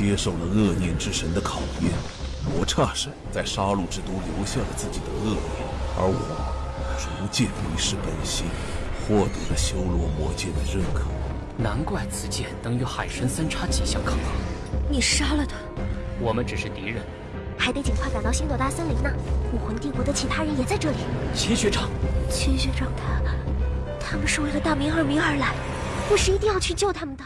接受了恶念之神的考验，罗刹神在杀戮之都留下了自己的恶念，而我逐渐迷失本心，获得了修罗魔剑的认可。难怪此剑能与海神三叉戟相抗衡。你杀了他？我们只是敌人，还得尽快赶到星斗大森林呢。武魂帝国的其他人也在这里。秦学长，秦学长他，他们是为了大明二明而来，我是一定要去救他们的。